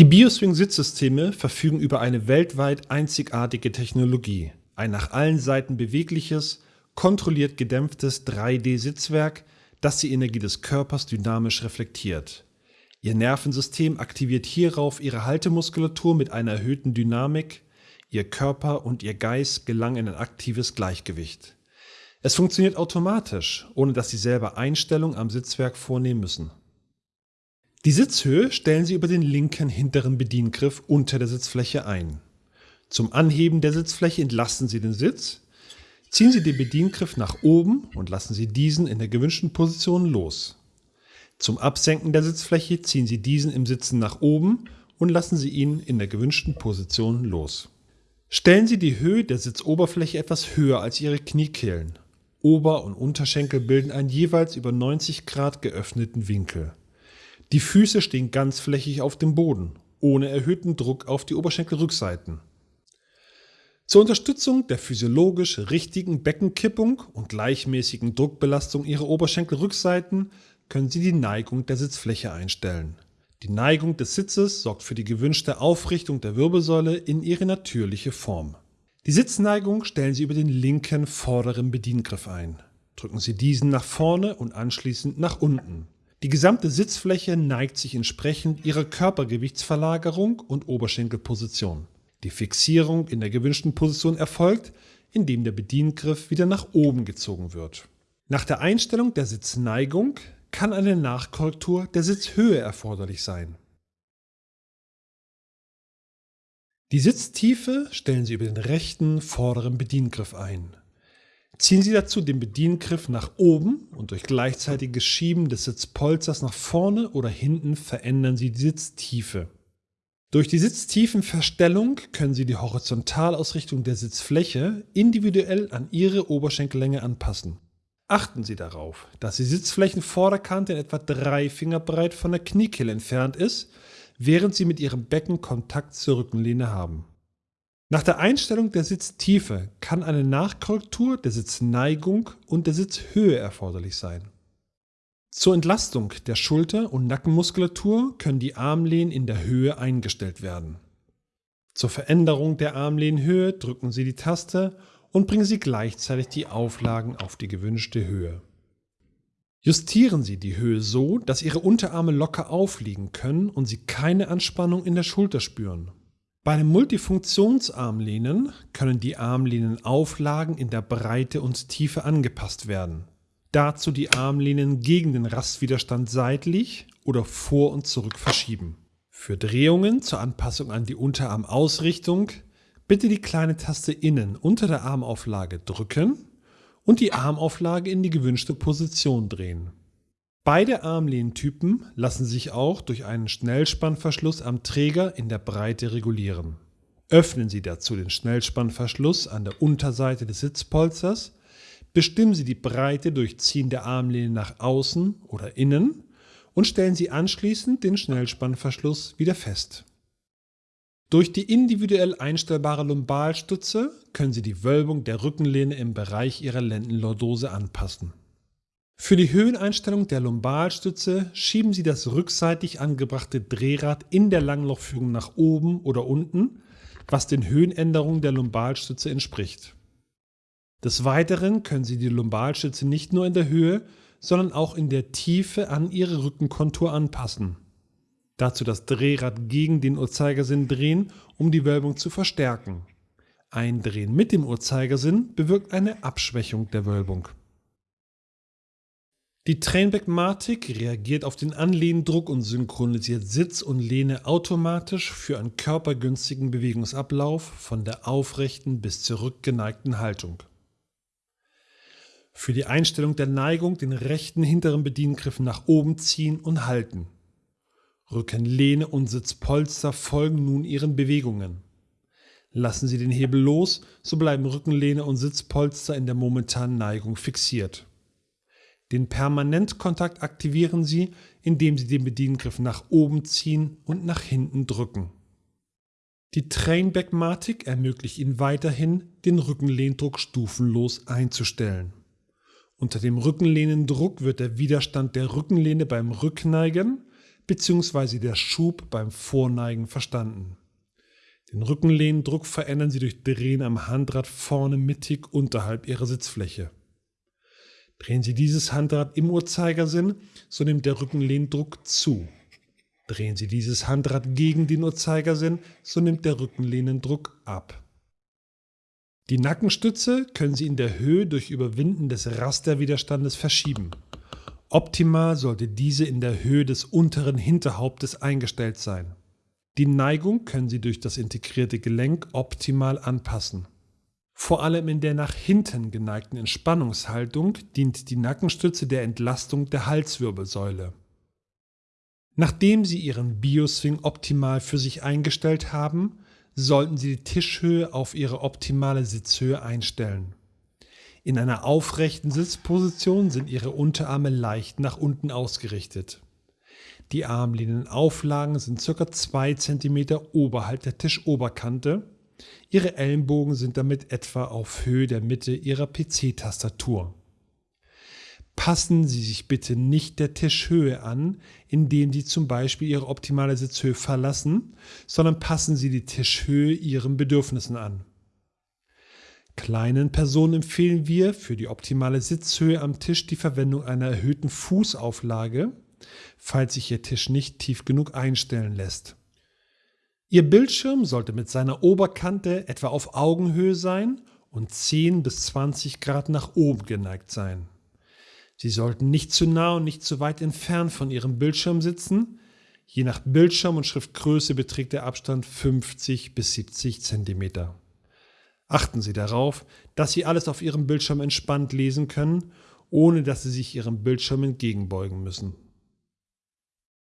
Die Bioswing-Sitzsysteme verfügen über eine weltweit einzigartige Technologie. Ein nach allen Seiten bewegliches, kontrolliert gedämpftes 3D-Sitzwerk, das die Energie des Körpers dynamisch reflektiert. Ihr Nervensystem aktiviert hierauf ihre Haltemuskulatur mit einer erhöhten Dynamik, ihr Körper und ihr Geist gelangen in ein aktives Gleichgewicht. Es funktioniert automatisch, ohne dass Sie selber Einstellungen am Sitzwerk vornehmen müssen. Die Sitzhöhe stellen Sie über den linken hinteren Bediengriff unter der Sitzfläche ein. Zum Anheben der Sitzfläche entlasten Sie den Sitz, ziehen Sie den Bediengriff nach oben und lassen Sie diesen in der gewünschten Position los. Zum Absenken der Sitzfläche ziehen Sie diesen im Sitzen nach oben und lassen Sie ihn in der gewünschten Position los. Stellen Sie die Höhe der Sitzoberfläche etwas höher als Ihre Kniekehlen. Ober- und Unterschenkel bilden einen jeweils über 90 Grad geöffneten Winkel. Die Füße stehen ganzflächig auf dem Boden, ohne erhöhten Druck auf die Oberschenkelrückseiten. Zur Unterstützung der physiologisch richtigen Beckenkippung und gleichmäßigen Druckbelastung Ihrer Oberschenkelrückseiten können Sie die Neigung der Sitzfläche einstellen. Die Neigung des Sitzes sorgt für die gewünschte Aufrichtung der Wirbelsäule in ihre natürliche Form. Die Sitzneigung stellen Sie über den linken vorderen Bediengriff ein. Drücken Sie diesen nach vorne und anschließend nach unten. Die gesamte Sitzfläche neigt sich entsprechend ihrer Körpergewichtsverlagerung und Oberschenkelposition. Die Fixierung in der gewünschten Position erfolgt, indem der Bediengriff wieder nach oben gezogen wird. Nach der Einstellung der Sitzneigung kann eine Nachkorrektur der Sitzhöhe erforderlich sein. Die Sitztiefe stellen Sie über den rechten vorderen Bediengriff ein. Ziehen Sie dazu den Bediengriff nach oben und durch gleichzeitiges Schieben des Sitzpolsters nach vorne oder hinten verändern Sie die Sitztiefe. Durch die Sitztiefenverstellung können Sie die Horizontalausrichtung der Sitzfläche individuell an Ihre Oberschenkellänge anpassen. Achten Sie darauf, dass die Sitzflächenvorderkante in etwa drei Finger breit von der Kniekehle entfernt ist während Sie mit Ihrem Becken Kontakt zur Rückenlehne haben. Nach der Einstellung der Sitztiefe kann eine Nachkorrektur der Sitzneigung und der Sitzhöhe erforderlich sein. Zur Entlastung der Schulter- und Nackenmuskulatur können die Armlehnen in der Höhe eingestellt werden. Zur Veränderung der Armlehnenhöhe drücken Sie die Taste und bringen Sie gleichzeitig die Auflagen auf die gewünschte Höhe. Justieren Sie die Höhe so, dass Ihre Unterarme locker aufliegen können und Sie keine Anspannung in der Schulter spüren. Bei einem Multifunktionsarmlehnen können die Armlehnenauflagen in der Breite und Tiefe angepasst werden. Dazu die Armlehnen gegen den Rastwiderstand seitlich oder vor und zurück verschieben. Für Drehungen zur Anpassung an die Unterarmausrichtung bitte die kleine Taste innen unter der Armauflage drücken und die Armauflage in die gewünschte Position drehen. Beide Armlehntypen lassen sich auch durch einen Schnellspannverschluss am Träger in der Breite regulieren. Öffnen Sie dazu den Schnellspannverschluss an der Unterseite des Sitzpolsters, bestimmen Sie die Breite durch Ziehen der Armlehne nach außen oder innen und stellen Sie anschließend den Schnellspannverschluss wieder fest. Durch die individuell einstellbare Lumbalstütze können Sie die Wölbung der Rückenlehne im Bereich Ihrer Lendenlordose anpassen. Für die Höheneinstellung der Lumbalstütze schieben Sie das rückseitig angebrachte Drehrad in der Langlochführung nach oben oder unten, was den Höhenänderungen der Lumbalstütze entspricht. Des Weiteren können Sie die Lumbalstütze nicht nur in der Höhe, sondern auch in der Tiefe an Ihre Rückenkontur anpassen. Dazu das Drehrad gegen den Uhrzeigersinn drehen, um die Wölbung zu verstärken. Ein Drehen mit dem Uhrzeigersinn bewirkt eine Abschwächung der Wölbung. Die Trainback-Matic reagiert auf den Anlehndruck und synchronisiert Sitz und Lehne automatisch für einen körpergünstigen Bewegungsablauf von der aufrechten bis zur rückgeneigten Haltung. Für die Einstellung der Neigung den rechten hinteren Bediengriff nach oben ziehen und halten. Rückenlehne und Sitzpolster folgen nun ihren Bewegungen. Lassen Sie den Hebel los, so bleiben Rückenlehne und Sitzpolster in der momentanen Neigung fixiert. Den Permanentkontakt aktivieren Sie, indem Sie den Bediengriff nach oben ziehen und nach hinten drücken. Die Trainback-Matic ermöglicht Ihnen weiterhin, den Rückenlehndruck stufenlos einzustellen. Unter dem Rückenlehnendruck wird der Widerstand der Rückenlehne beim Rückneigen bzw. der Schub beim Vorneigen verstanden. Den Rückenlehndruck verändern Sie durch Drehen am Handrad vorne mittig unterhalb Ihrer Sitzfläche. Drehen Sie dieses Handrad im Uhrzeigersinn, so nimmt der Rückenlehndruck zu. Drehen Sie dieses Handrad gegen den Uhrzeigersinn, so nimmt der Rückenlehnendruck ab. Die Nackenstütze können Sie in der Höhe durch Überwinden des Rasterwiderstandes verschieben. Optimal sollte diese in der Höhe des unteren Hinterhauptes eingestellt sein. Die Neigung können Sie durch das integrierte Gelenk optimal anpassen. Vor allem in der nach hinten geneigten Entspannungshaltung dient die Nackenstütze der Entlastung der Halswirbelsäule. Nachdem Sie Ihren Bioswing optimal für sich eingestellt haben, sollten Sie die Tischhöhe auf Ihre optimale Sitzhöhe einstellen. In einer aufrechten Sitzposition sind Ihre Unterarme leicht nach unten ausgerichtet. Die Armlehnenauflagen sind ca. 2 cm oberhalb der Tischoberkante Ihre Ellenbogen sind damit etwa auf Höhe der Mitte Ihrer PC-Tastatur. Passen Sie sich bitte nicht der Tischhöhe an, indem Sie zum Beispiel Ihre optimale Sitzhöhe verlassen, sondern passen Sie die Tischhöhe Ihren Bedürfnissen an. Kleinen Personen empfehlen wir für die optimale Sitzhöhe am Tisch die Verwendung einer erhöhten Fußauflage, falls sich Ihr Tisch nicht tief genug einstellen lässt. Ihr Bildschirm sollte mit seiner Oberkante etwa auf Augenhöhe sein und 10 bis 20 Grad nach oben geneigt sein. Sie sollten nicht zu nah und nicht zu weit entfernt von Ihrem Bildschirm sitzen. Je nach Bildschirm und Schriftgröße beträgt der Abstand 50 bis 70 cm. Achten Sie darauf, dass Sie alles auf Ihrem Bildschirm entspannt lesen können, ohne dass Sie sich Ihrem Bildschirm entgegenbeugen müssen.